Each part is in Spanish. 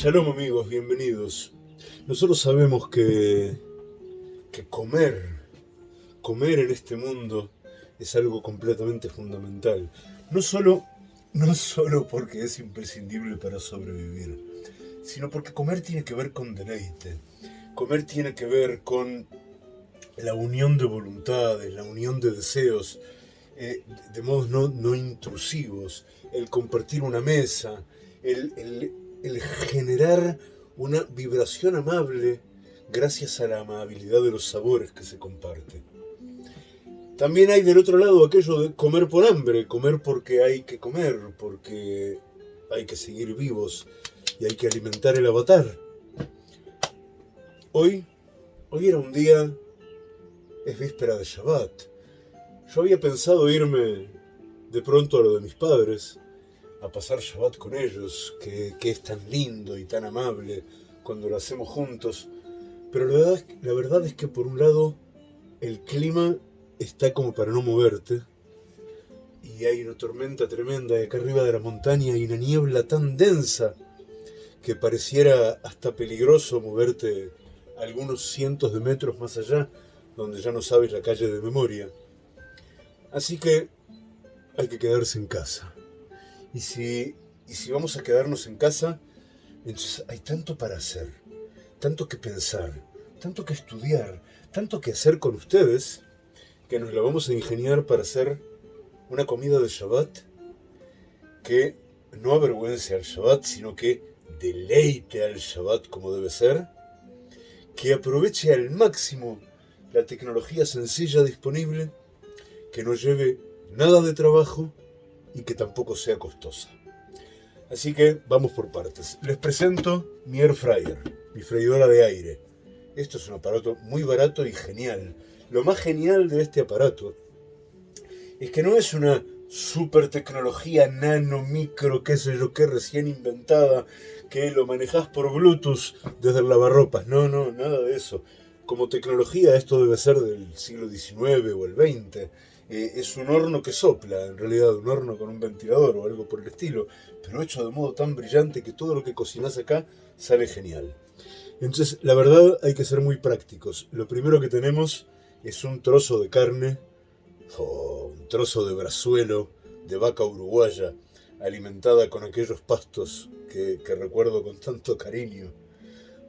Shalom amigos, bienvenidos. Nosotros sabemos que, que comer, comer en este mundo es algo completamente fundamental. No solo, no solo porque es imprescindible para sobrevivir, sino porque comer tiene que ver con deleite. Comer tiene que ver con la unión de voluntades, la unión de deseos, eh, de modos no, no, intrusivos, el compartir una mesa, el, el, el generar una vibración amable gracias a la amabilidad de los sabores que se comparte. También hay del otro lado aquello de comer por hambre, comer porque hay que comer, porque hay que seguir vivos y hay que alimentar el avatar. Hoy, hoy era un día, es víspera de Shabbat. Yo había pensado irme de pronto a lo de mis padres, a pasar Shabbat con ellos, que, que, es tan lindo y tan amable cuando lo hacemos juntos. Pero la verdad, la verdad es que por un lado el clima está como para no moverte y hay una tormenta tremenda y acá arriba de la montaña hay una niebla tan densa que pareciera hasta peligroso moverte algunos cientos de metros más allá donde ya no sabes la calle de memoria. Así que hay que quedarse en casa. Y si, y si vamos a quedarnos en casa, entonces hay tanto para hacer, tanto que pensar, tanto que estudiar, tanto que hacer con ustedes, que nos la vamos a ingeniar para hacer una comida de Shabbat que no avergüence al Shabbat, sino que deleite al Shabbat como debe ser, que aproveche al máximo la tecnología sencilla disponible, que no lleve nada de trabajo y que tampoco sea costosa. Así que vamos por partes. Les presento mi Air Fryer, mi freidora de aire. Esto es un aparato muy barato y genial. Lo más genial de este aparato es que no es una super tecnología nano, micro, qué sé yo qué, recién inventada, que lo manejas por Bluetooth desde el lavarropas. No, no, nada de eso. Como tecnología esto debe ser del siglo XIX o el XX eh, es un horno que sopla, en realidad un horno con un ventilador o algo por el estilo, pero hecho de modo tan brillante que todo lo que cocinas acá sale genial. Entonces, la verdad hay que ser muy prácticos. Lo primero que tenemos es un trozo de carne, o un trozo de brazuelo de vaca uruguaya, alimentada con aquellos pastos que, que recuerdo con tanto cariño.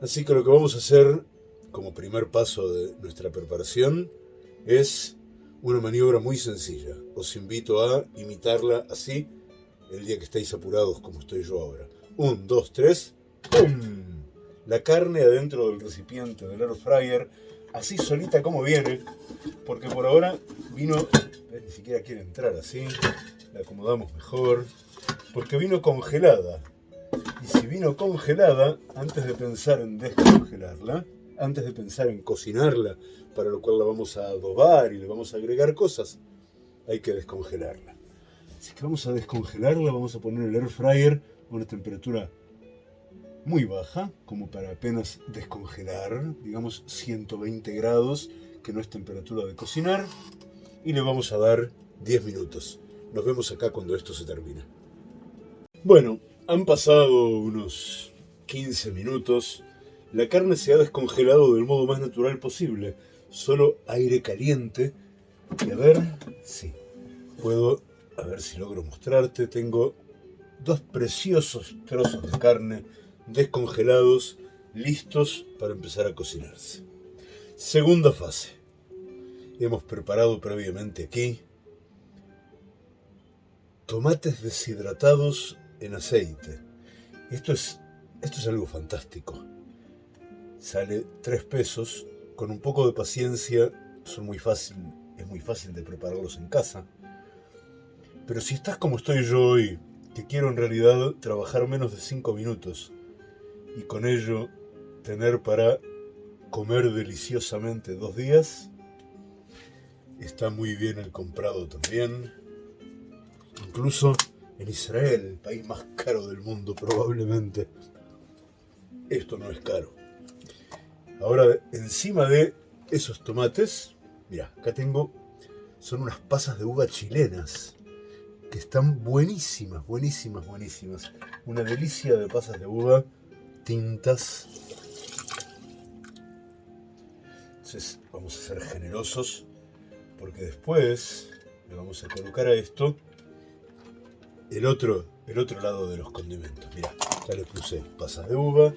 Así que lo que vamos a hacer como primer paso de nuestra preparación es una maniobra muy sencilla. Os invito a imitarla así el día que estáis apurados como estoy yo ahora. Un, dos, tres. ¡Pum! La carne adentro del recipiente del air fryer, así solita como viene, porque por ahora vino, eh, ni siquiera quiere entrar así, la acomodamos mejor, porque vino congelada. Y si vino congelada, antes de pensar en descongelarla, antes de pensar en cocinarla, para lo cual la vamos a adobar y le vamos a agregar cosas, hay que descongelarla. Así que vamos a descongelarla, vamos a poner el air fryer a una temperatura muy baja, como para apenas descongelar, digamos 120 grados, que no es temperatura de cocinar, y le vamos a dar 10 minutos. Nos vemos acá cuando esto se termine. Bueno, han pasado unos 15 minutos la carne se ha descongelado del modo más natural posible. Solo aire caliente. Y a ver, sí, puedo, a ver si logro mostrarte. Tengo dos preciosos trozos de carne descongelados, listos para empezar a cocinarse. Segunda fase. Hemos preparado previamente aquí tomates deshidratados en aceite. Esto es, esto es algo fantástico sale 3 pesos. Con un poco de paciencia son muy fácil, es muy fácil de prepararlos en casa. Pero si estás como estoy yo hoy, que quiero en realidad trabajar menos de 5 minutos y con ello tener para comer deliciosamente dos días, está muy bien el comprado también. Incluso en Israel, el país más caro del mundo probablemente, esto no es caro. Ahora, encima de esos tomates, mira, acá tengo, son unas pasas de uva chilenas, que están buenísimas, buenísimas, buenísimas. Una delicia de pasas de uva tintas. Entonces vamos a ser generosos porque después le vamos a colocar a esto el otro, el otro lado de los condimentos. Mira, ya le puse pasas de uva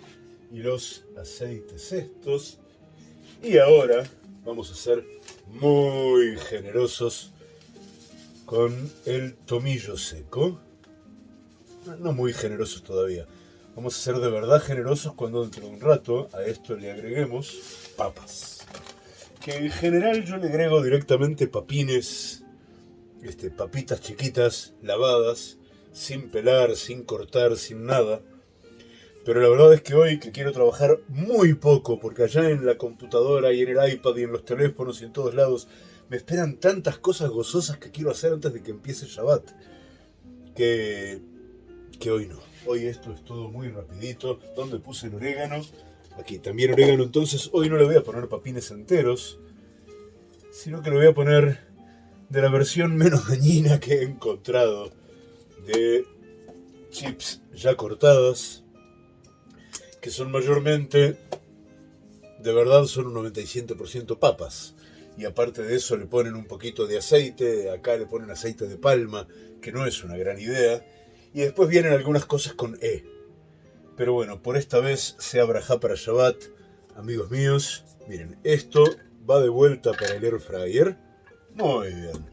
y los aceites estos. Y ahora vamos a ser muy generosos con el tomillo seco. No muy generosos todavía. Vamos a ser de verdad generosos cuando dentro de un rato a esto le agreguemos papas. Que en general yo le agrego directamente papines, este, papitas chiquitas, lavadas, sin pelar, sin cortar, sin nada. Pero la verdad es que hoy que quiero trabajar muy poco, porque allá en la computadora y en el iPad y en los teléfonos y en todos lados me esperan tantas cosas gozosas que quiero hacer antes de que empiece Shabbat, que, que hoy no. Hoy esto es todo muy rapidito. ¿Dónde puse el orégano? Aquí también orégano, entonces hoy no le voy a poner papines enteros, sino que le voy a poner de la versión menos dañina que he encontrado de chips ya cortadas, que son mayormente, de verdad son un 97% papas. Y aparte de eso le ponen un poquito de aceite, acá le ponen aceite de palma, que no es una gran idea. Y después vienen algunas cosas con E. Pero bueno, por esta vez sea Braja para Shabbat, amigos míos. Miren, esto va de vuelta para el air fryer. Muy bien.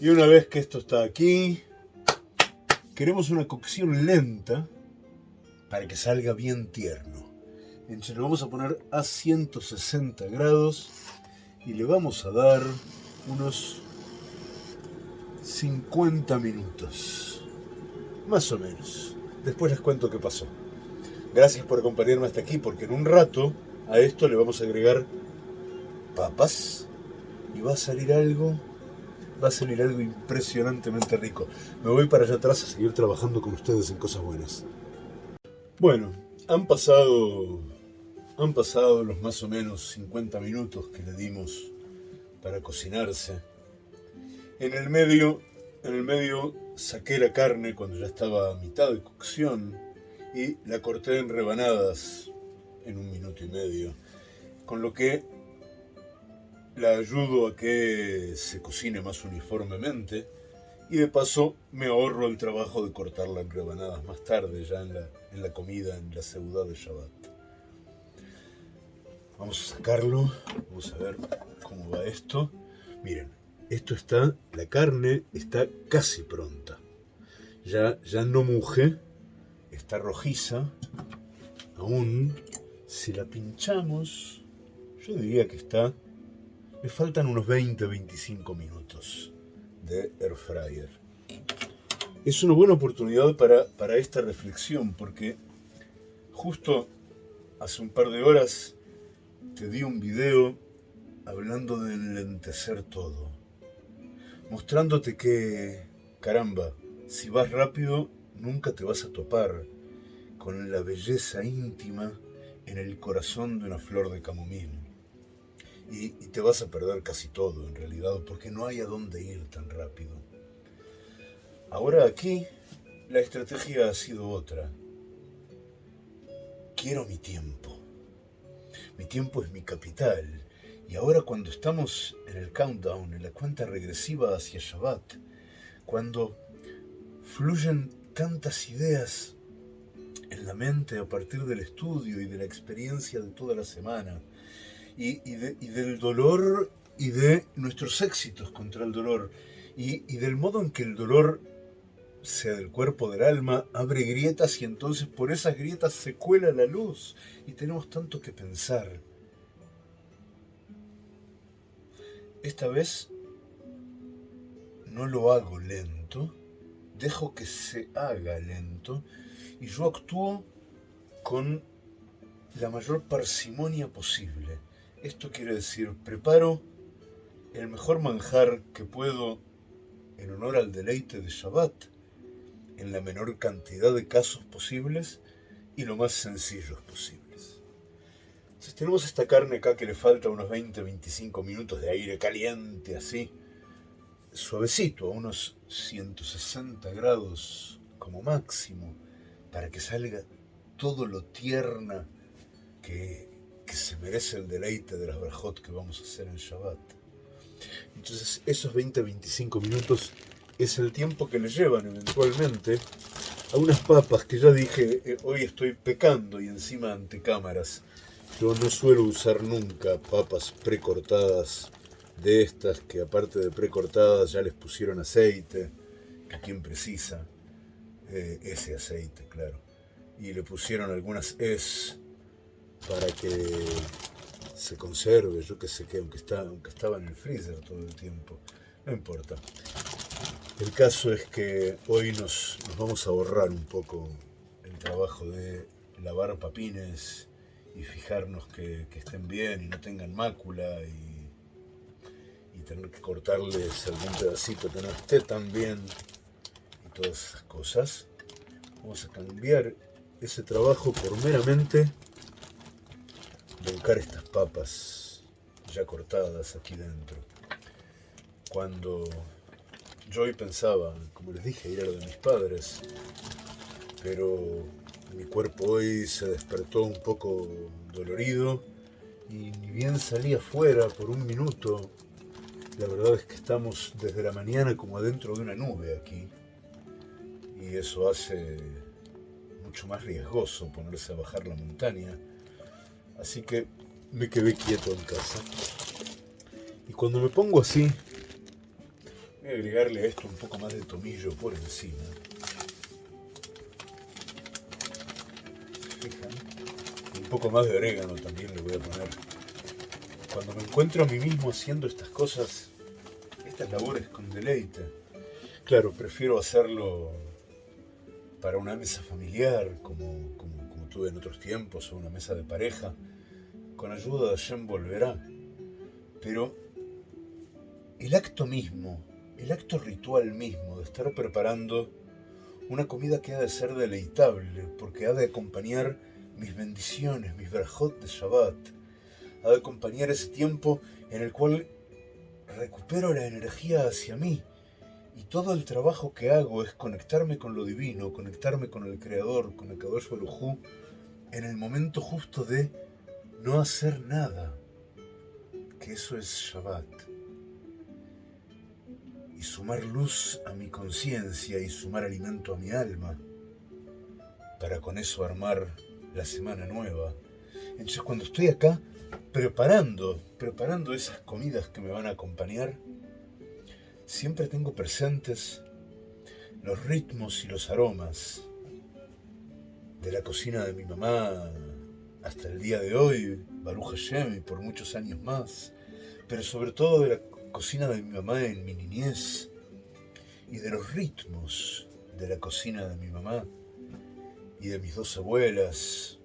Y una vez que esto está aquí, queremos una cocción lenta para que salga bien tierno. Entonces lo vamos a poner a 160 grados y le vamos a dar unos 50 minutos. Más o menos. Después les cuento qué pasó. Gracias por acompañarme hasta aquí porque en un rato a esto le vamos a agregar papas y va a salir algo va a salir algo impresionantemente rico. Me voy para allá atrás a seguir trabajando con ustedes en cosas buenas. Bueno, han pasado, han pasado los más o menos 50 minutos que le dimos para cocinarse. En el medio, en el medio saqué la carne cuando ya estaba a mitad de cocción y la corté en rebanadas en un minuto y medio, con lo que la ayudo a que se cocine más uniformemente y de paso me ahorro el trabajo de cortarla en rebanadas más tarde, ya en la, en la comida, en la ciudad de Shabbat. Vamos a sacarlo, vamos a ver cómo va esto. Miren, esto está, la carne está casi pronta. Ya, ya no muje, está rojiza. Aún, si la pinchamos, yo diría que está me faltan unos 20-25 minutos de fryer. Es una buena oportunidad para, para esta reflexión porque justo hace un par de horas te di un video hablando de enlentecer todo, mostrándote que, caramba, si vas rápido nunca te vas a topar con la belleza íntima en el corazón de una flor de camomil y, te vas a perder casi todo en realidad, porque no hay a dónde ir tan rápido. Ahora aquí la estrategia ha sido otra. Quiero mi tiempo. Mi tiempo es mi capital. Y ahora cuando estamos en el countdown, en la cuenta regresiva hacia Shabbat, cuando fluyen tantas ideas en la mente a partir del estudio y de la experiencia de toda la semana, y, del dolor y de nuestros éxitos contra el dolor y, y del modo en que el dolor, sea del cuerpo del alma, abre grietas y entonces por esas grietas se cuela la luz y tenemos tanto que pensar. Esta vez no lo hago lento, dejo que se haga lento y yo actúo con la mayor parsimonia posible. Esto quiere decir, preparo el mejor manjar que puedo en honor al deleite de Shabbat, en la menor cantidad de casos posibles y lo más sencillos posibles. Si tenemos esta carne acá que le falta unos 20-25 minutos de aire caliente, así, suavecito, a unos 160 grados como máximo, para que salga todo lo tierna que, se merece el deleite de las brajot que vamos a hacer en Shabbat. Entonces esos 20-25 minutos es el tiempo que le llevan eventualmente a unas papas que ya dije, eh, hoy estoy pecando y encima ante cámaras. Yo no suelo usar nunca papas precortadas de estas que aparte de precortadas ya les pusieron aceite, que quien precisa eh, ese aceite, claro. Y le pusieron algunas es para que se conserve, yo que sé que aunque, aunque estaba en el freezer todo el tiempo, no importa. El caso es que hoy nos, vamos a ahorrar un poco el trabajo de lavar papines y fijarnos que, estén bien y no tengan mácula y, tener que cortarles algún pedacito que no esté tan bien y todas esas cosas. Vamos a cambiar ese trabajo por meramente volcar estas papas ya cortadas aquí dentro. Cuando yo hoy pensaba, como les dije, ir a lo de mis padres, pero mi cuerpo hoy se despertó un poco dolorido y ni bien salí afuera por un minuto, la verdad es que estamos desde la mañana como adentro de una nube aquí y eso hace mucho más riesgoso ponerse a bajar la montaña Así que me quedé quieto en casa. Y cuando me pongo así, voy a agregarle a esto un poco más de tomillo por encima. fijan? Un poco más de orégano también le voy a poner. Cuando me encuentro a mí mismo haciendo estas cosas, estas labores con deleite, claro, prefiero hacerlo para una mesa familiar, como tuve en otros tiempos, o una mesa de pareja, con ayuda de Hashem volverá. Pero el acto mismo, el acto ritual mismo de estar preparando una comida que ha de ser deleitable, porque ha de acompañar mis bendiciones, mis verjot de Shabbat, ha de acompañar ese tiempo en el cual recupero la energía hacia mí. Y todo el trabajo que hago es conectarme con lo divino, conectarme con el Creador, con el Kadosh Baruj en el momento justo de no hacer nada, que eso es Shabbat. Y sumar luz a mi conciencia y sumar alimento a mi alma, para con eso armar la semana nueva. Entonces cuando estoy acá preparando, preparando esas comidas que me van a acompañar, siempre tengo presentes los ritmos y los aromas de la cocina de mi mamá, hasta el día de hoy, Baruch Hashem, y por muchos años más, pero sobre todo de la cocina de mi mamá en mi niñez y de los ritmos de la cocina de mi mamá y de mis dos abuelas,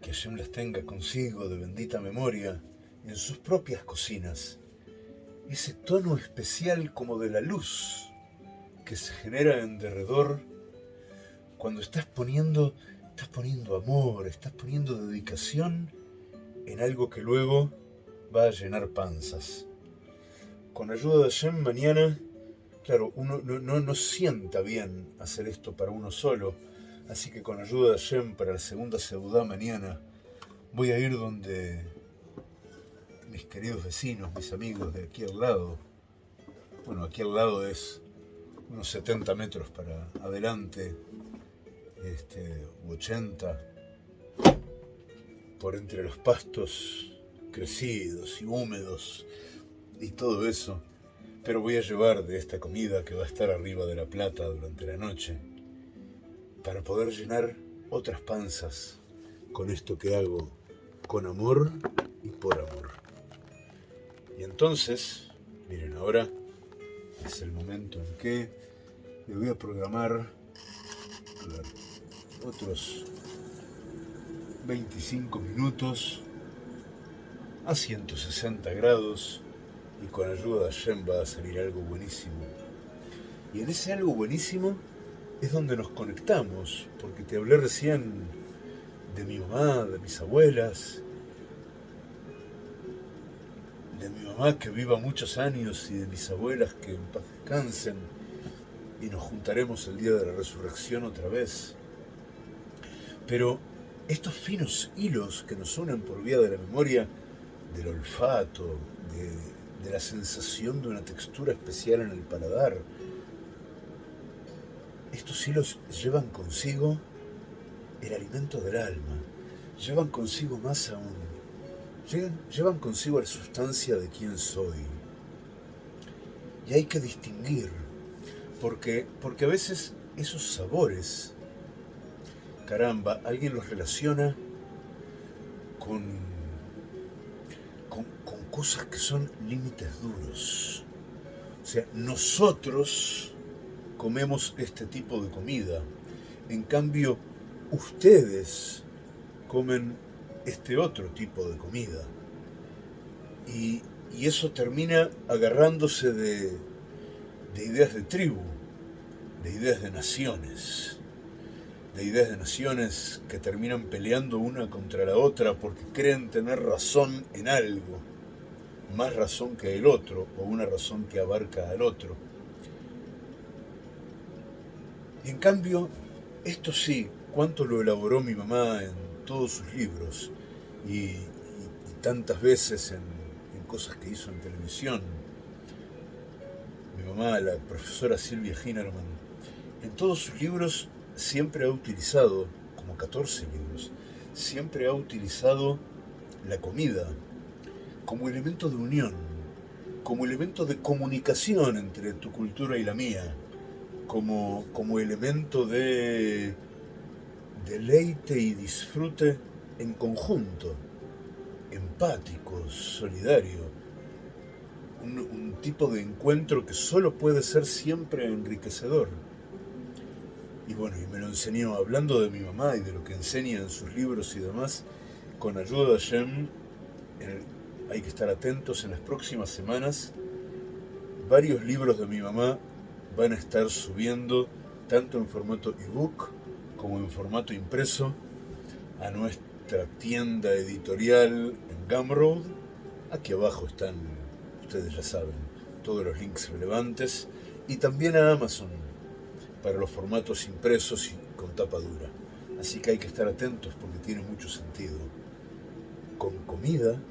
que Hashem las tenga consigo de bendita memoria en sus propias cocinas. Ese tono especial como de la luz que se genera en derredor cuando estás poniendo Estás poniendo amor, estás poniendo dedicación en algo que luego va a llenar panzas. Con ayuda de Shem mañana, claro, uno no, no, sienta bien hacer esto para uno solo, así que con ayuda de Shem para la segunda seudá mañana voy a ir donde mis queridos vecinos, mis amigos de aquí al lado. Bueno, aquí al lado es unos 70 metros para adelante este, 80, por entre los pastos crecidos y húmedos y todo eso, pero voy a llevar de esta comida que va a estar arriba de la plata durante la noche, para poder llenar otras panzas con esto que hago, con amor y por amor. Y entonces, miren, ahora es el momento en que me voy a programar otros 25 minutos a 160 grados y con ayuda de Shem va a salir algo buenísimo. Y en ese algo buenísimo es donde nos conectamos, porque te hablé recién de mi mamá, de mis abuelas, de mi mamá que viva muchos años y de mis abuelas que en paz descansen, y nos juntaremos el día de la resurrección otra vez. Pero estos finos hilos que nos unen por vía de la memoria, del olfato, de, la sensación de una textura especial en el paladar, estos hilos llevan consigo el alimento del alma, llevan consigo más aún, llevan, llevan consigo la sustancia de quién soy. Y hay que distinguir, porque, porque a veces esos sabores, caramba, alguien los relaciona con, con, cosas que son límites duros. O sea, nosotros comemos este tipo de comida. En cambio, ustedes comen este otro tipo de comida. Y, y eso termina agarrándose de, de ideas de tribu, de ideas de naciones, de ideas de naciones que terminan peleando una contra la otra porque creen tener razón en algo, más razón que el otro o una razón que abarca al otro. En cambio, esto sí, cuánto lo elaboró mi mamá en todos sus libros y, tantas veces en, cosas que hizo en televisión. Mi mamá, la profesora Silvia Hinerman, en todos sus libros siempre ha utilizado, como 14 libros, siempre ha utilizado la comida como elemento de unión, como elemento de comunicación entre tu cultura y la mía como, como elemento de deleite y disfrute en conjunto, empático, solidario, un, un, tipo de encuentro que solo puede ser siempre enriquecedor. Y bueno, y me lo enseñó hablando de mi mamá y de lo que enseña en sus libros y demás, con ayuda de Hashem, hay que estar atentos en las próximas semanas, varios libros de mi mamá van a estar subiendo tanto en formato ebook como en formato impreso a nuestra tienda editorial en Gumroad. Aquí abajo están, ustedes ya saben, todos los links relevantes y también a Amazon para los formatos impresos y con tapa dura. Así que hay que estar atentos porque tiene mucho sentido. Con comida,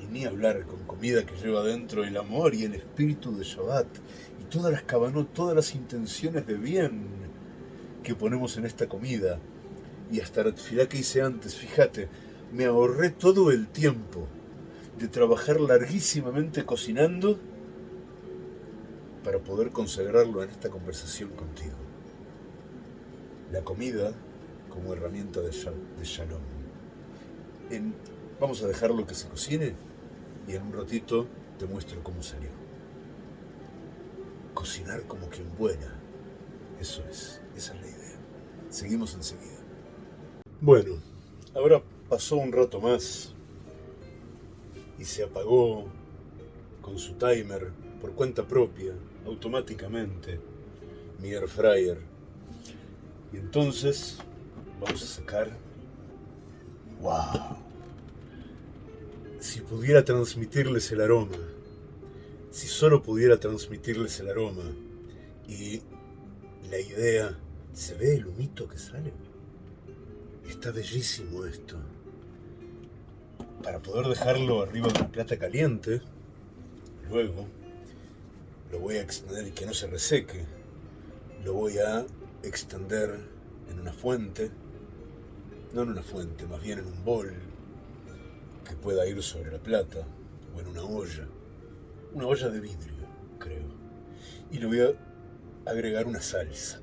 y ni hablar con comida que lleva dentro el amor y el espíritu de Shabbat, todas las cabanot, todas las intenciones de bien que ponemos en esta comida. Y hasta la tefilá que hice antes, fíjate, me ahorré todo el tiempo de trabajar larguísimamente cocinando para poder consagrarlo en esta conversación contigo. La comida como herramienta de, shalom. Vamos a dejarlo que se cocine y en un ratito te muestro cómo salió cocinar como quien buena. Eso es, esa es la idea. Seguimos enseguida. Bueno, ahora pasó un rato más y se apagó con su timer por cuenta propia, automáticamente, mi air fryer. Y entonces vamos a sacar... ¡Wow! Si pudiera transmitirles el aroma si solo pudiera transmitirles el aroma y la idea, ¿se ve el humito que sale? Está bellísimo esto. Para poder dejarlo arriba de una plata caliente, luego lo voy a extender y que no se reseque. Lo voy a extender en una fuente, no en una fuente, más bien en un bol que pueda ir sobre la plata o en una olla una olla de vidrio, creo. Y le voy a agregar una salsa.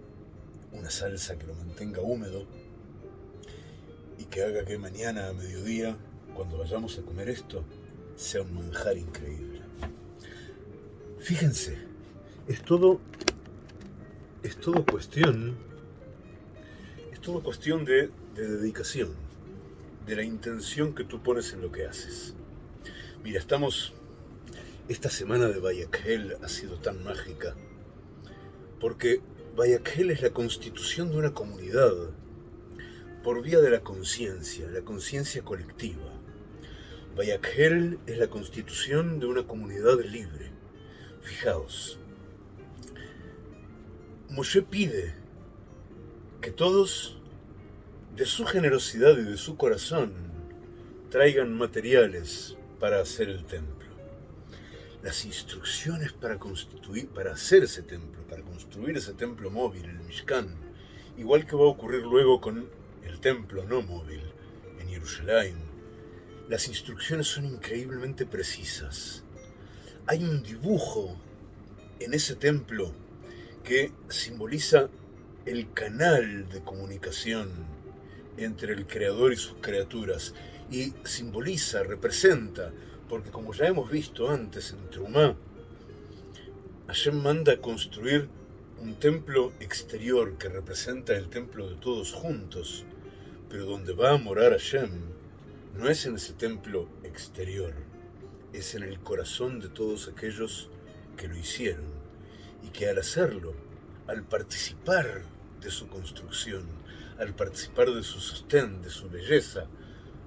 Una salsa que lo mantenga húmedo y que haga que mañana a mediodía, cuando vayamos a comer esto, sea un manjar increíble. Fíjense, es todo, es todo cuestión, es todo cuestión de, de dedicación, de la intención que tú pones en lo que haces. Mira, estamos esta semana de Bayakhel ha sido tan mágica, porque Bayakhel es la constitución de una comunidad por vía de la conciencia, la conciencia colectiva. Bayakhel es la constitución de una comunidad libre. Fijaos, Moshe pide que todos, de su generosidad y de su corazón, traigan materiales para hacer el templo. Las instrucciones para constituir, para hacer ese templo, para construir ese templo móvil, el Mishkan, igual que va a ocurrir luego con el templo no móvil en Jerusalén, las instrucciones son increíblemente precisas. Hay un dibujo en ese templo que simboliza el canal de comunicación entre el creador y sus criaturas y simboliza, representa, porque como ya hemos visto antes en Trumá, Hashem manda construir un templo exterior que representa el templo de todos juntos, pero donde va a morar Hashem no es en ese templo exterior, es en el corazón de todos aquellos que lo hicieron y que al hacerlo, al participar de su construcción, al participar de su sostén, de su belleza,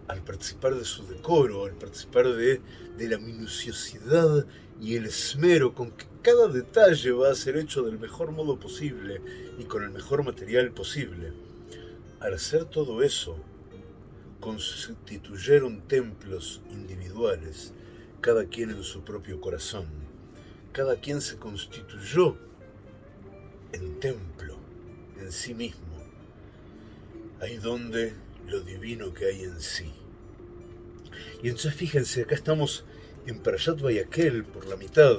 al participar de su decoro, al participar de, de la minuciosidad y el esmero con que cada detalle va a ser hecho del mejor modo posible y con el mejor material posible. Al hacer todo eso, constituyeron templos individuales, cada quien en su propio corazón. Cada quien se constituyó en templo, en sí mismo, ahí donde lo divino que hay en sí. Y entonces fíjense, acá estamos en Parashat Vayakel por la mitad,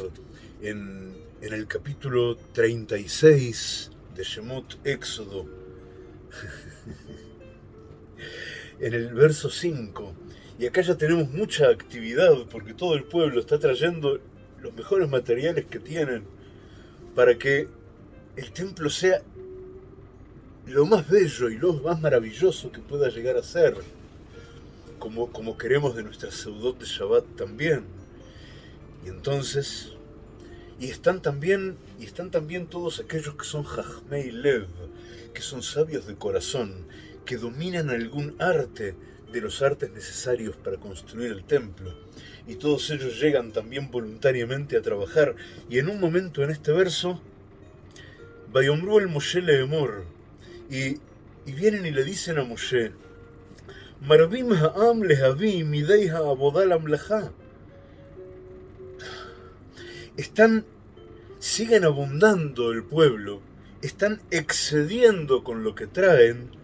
en, en el capítulo 36 de Shemot Éxodo, en el verso 5. Y acá ya tenemos mucha actividad porque todo el pueblo está trayendo los mejores materiales que tienen para que el templo sea lo más bello y lo más maravilloso que pueda llegar a ser, como, como queremos de nuestra Seudot de Shabbat también. Y entonces, y están también, y están también todos aquellos que son Jajmei Lev, que son sabios de corazón, que dominan algún arte los artes necesarios para construir el templo. Y todos ellos llegan también voluntariamente a trabajar. Y en un momento en este verso, Bayomru el Moshe Leemor, y, y vienen y le dicen a Moshe, Marvim ha'am lehavim midei ha'abodal amlacha. Están, siguen abundando el pueblo, están excediendo con lo que traen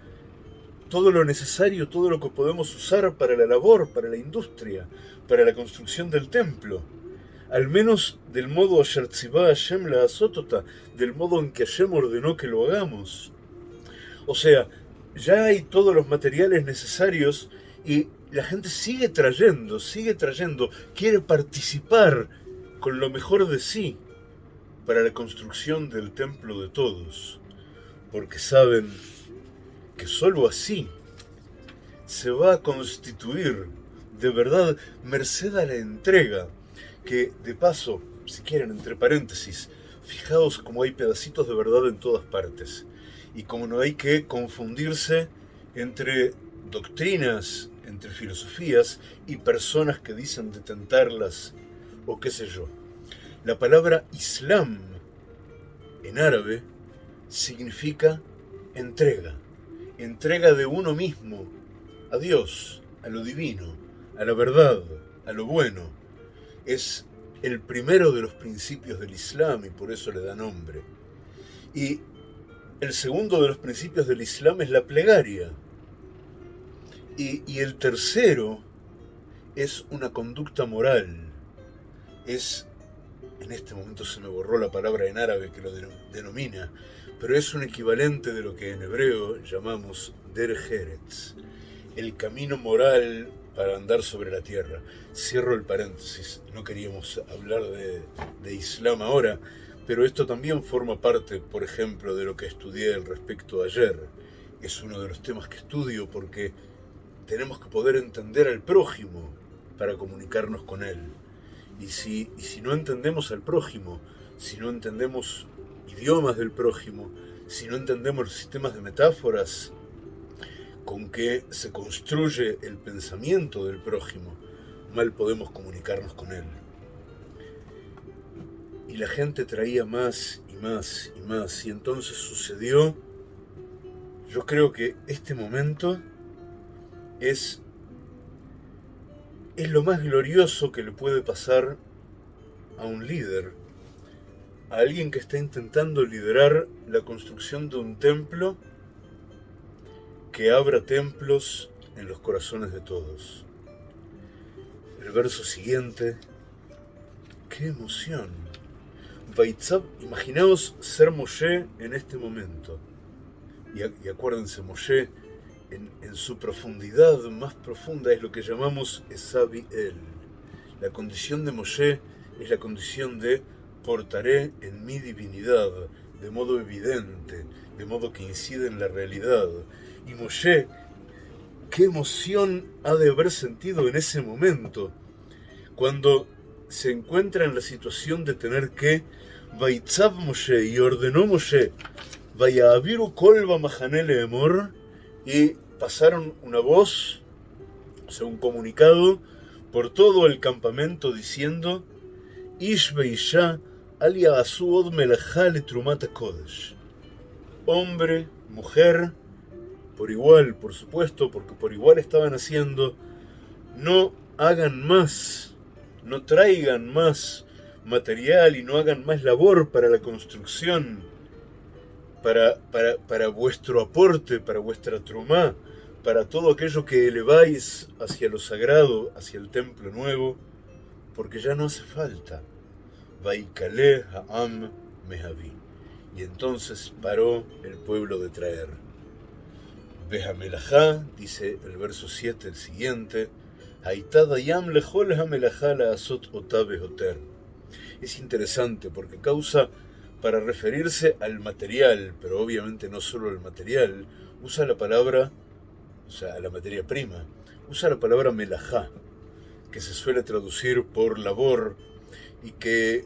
todo lo necesario, todo lo que podemos usar para la labor, para la industria, para la construcción del templo. Al menos del modo Asher Hashem la Azotota, del modo en que Hashem ordenó que lo hagamos. O sea, ya hay todos los materiales necesarios y la gente sigue trayendo, sigue trayendo, quiere participar con lo mejor de sí para la construcción del templo de todos, porque saben que sólo así se va a constituir de verdad merced a la entrega, que de paso, si quieren entre paréntesis, fijaos como hay pedacitos de verdad en todas partes y como no hay que confundirse entre doctrinas, entre filosofías y personas que dicen detentarlas o qué sé yo. La palabra Islam en árabe significa entrega, entrega de uno mismo a Dios, a lo divino, a la verdad, a lo bueno. Es el primero de los principios del Islam y por eso le da nombre. Y el segundo de los principios del Islam es la plegaria. Y, el tercero es una conducta moral. Es, en este momento se me borró la palabra en árabe que lo denomina, pero es un equivalente de lo que en hebreo llamamos der el camino moral para andar sobre la tierra. Cierro el paréntesis, no queríamos hablar de, de Islam ahora, pero esto también forma parte, por ejemplo, de lo que estudié al respecto ayer. Es uno de los temas que estudio porque tenemos que poder entender al prójimo para comunicarnos con él. Y si, y si no entendemos al prójimo, si no entendemos idiomas del prójimo, si no entendemos los sistemas de metáforas con que se construye el pensamiento del prójimo, mal podemos comunicarnos con él. y la gente traía más y más y más. Y entonces sucedió, yo creo que este momento es, es lo más glorioso que le puede pasar a un líder, alguien que está intentando liderar la construcción de un templo que abra templos en los corazones de todos. El verso siguiente, qué emoción. Baitzab, imaginaos ser Moshe en este momento. Y, acuérdense, Moshe en, en, su profundidad más profunda es lo que llamamos Esabi El. La condición de Moshe es la condición de portaré en mi divinidad, de modo evidente, de modo que incide en la realidad. Y Moshe, qué emoción ha de haber sentido en ese momento, cuando se encuentra en la situación de tener que Vaitzab Moshe y ordenó Moshe, vaya a Viru Kolba Mahanele Emor, y pasaron una voz, o sea, un comunicado, por todo el campamento diciendo, Ish Beisha Alia Asuod Melachale Trumata Kodesh. Hombre, mujer, por igual, por supuesto, porque por igual estaban haciendo, no hagan más, no traigan más material y no hagan más labor para la construcción, para, para, para vuestro aporte, para vuestra trumá, para todo aquello que eleváis hacia lo sagrado, hacia el templo nuevo, porque ya no hace falta. Vaikale Ha'am. Y entonces paró el pueblo de traer. Behamelajá, dice el verso 7, el siguiente, Yam lejol la asot oter. Es interesante porque causa, para referirse al material, pero obviamente no solo al material, usa la palabra, o sea, a la materia prima, usa la palabra melajá, que se suele traducir por labor y que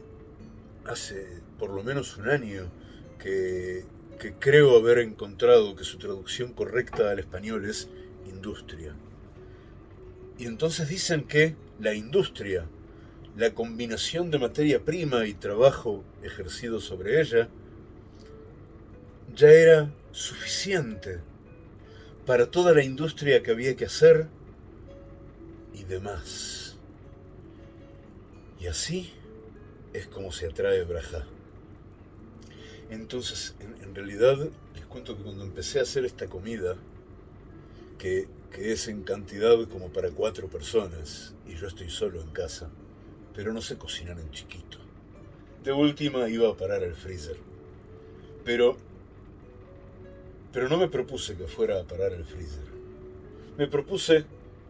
hace por lo menos un año que, que creo haber encontrado que su traducción correcta al español es industria. Y entonces dicen que la industria, la combinación de materia prima y trabajo ejercido sobre ella, ya era suficiente para toda la industria que había que hacer y demás. Y así es como se atrae Braja. Entonces, en, realidad, les cuento que cuando empecé a hacer esta comida, que, es en cantidad como para cuatro personas, y yo estoy solo en casa, pero no sé cocinar en chiquito. De última iba a parar el freezer. Pero, pero no me propuse que fuera a parar el freezer. Me propuse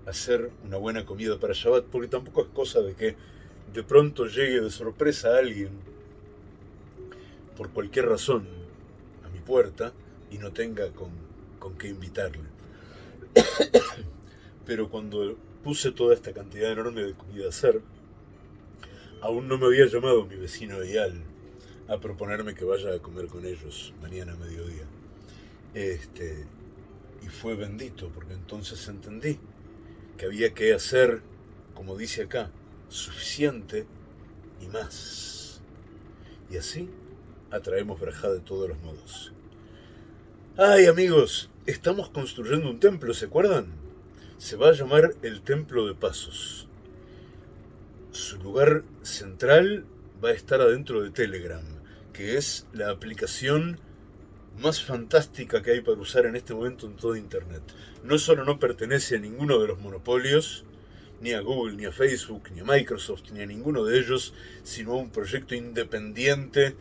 hacer una buena comida para Shabbat, porque tampoco es cosa de que de pronto llegue de sorpresa alguien, por cualquier razón, a mi puerta y no tenga con, con qué invitarle. Pero cuando puse toda esta cantidad enorme de comida a hacer, aún no me había llamado mi vecino Eyal a proponerme que vaya a comer con ellos mañana a mediodía. Este, y fue bendito, porque entonces entendí que había que hacer, como dice acá, suficiente y más. Y así atraemos verajá de todos los modos. Ay amigos, estamos construyendo un templo, ¿se acuerdan? Se va a llamar el Templo de Pasos. Su lugar central va a estar adentro de Telegram, que es la aplicación más fantástica que hay para usar en este momento en todo Internet. No solo no pertenece a ninguno de los monopolios, ni a Google, ni a Facebook, ni a Microsoft, ni a ninguno de ellos, sino a un proyecto independiente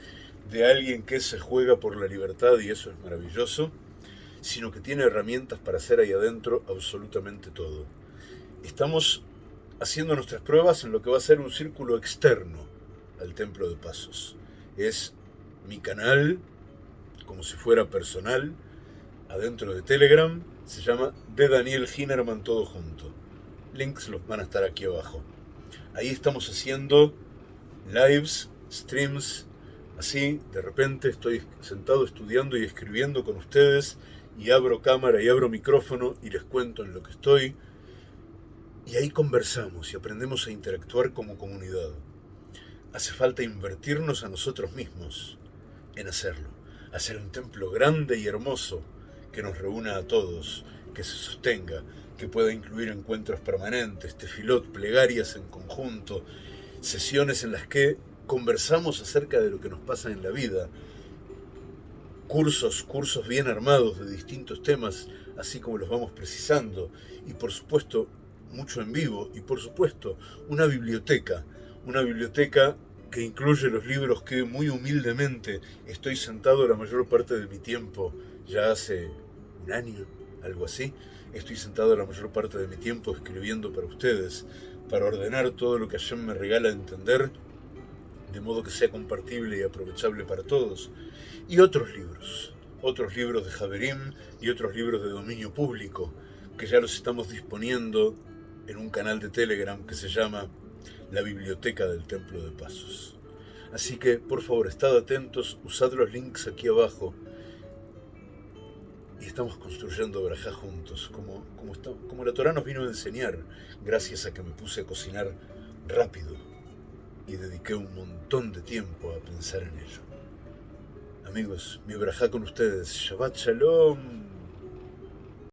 de alguien que se juega por la libertad y eso es maravilloso, sino que tiene herramientas para hacer ahí adentro absolutamente todo. Estamos haciendo nuestras pruebas en lo que va a ser un círculo externo al Templo de Pasos. Es mi canal, como si fuera personal, adentro de Telegram, se llama de Daniel Hinerman todo junto links los van a estar aquí abajo. Ahí estamos haciendo lives, streams, así, de repente estoy sentado estudiando y escribiendo con ustedes y abro cámara y abro micrófono y les cuento en lo que estoy. Y ahí conversamos y aprendemos a interactuar como comunidad. hace falta invertirnos a nosotros mismos en hacerlo, hacer un templo grande y hermoso que nos reúna a todos, que se sostenga, que pueda incluir encuentros permanentes, tefilot, plegarias en conjunto, sesiones en las que conversamos acerca de lo que nos pasa en la vida, cursos, cursos bien armados de distintos temas, así como los vamos precisando, y por supuesto mucho en vivo, y por supuesto una biblioteca, una biblioteca que incluye los libros que muy humildemente estoy sentado la mayor parte de mi tiempo, ya hace un año, algo así, estoy sentado la mayor parte de mi tiempo escribiendo para ustedes, para ordenar todo lo que Hashem me regala entender, de modo que sea compartible y aprovechable para todos, y otros libros, otros libros de Javerim y otros libros de dominio público, que ya los estamos disponiendo en un canal de Telegram que se llama La Biblioteca del Templo de Pasos. Así que, por favor, estad atentos, usad los links aquí abajo y estamos construyendo Brajá juntos, como, como, como la Torah nos vino a enseñar, gracias a que me puse a cocinar rápido y dediqué un montón de tiempo a pensar en ello. Amigos, mi Brajá con ustedes. Shabbat Shalom.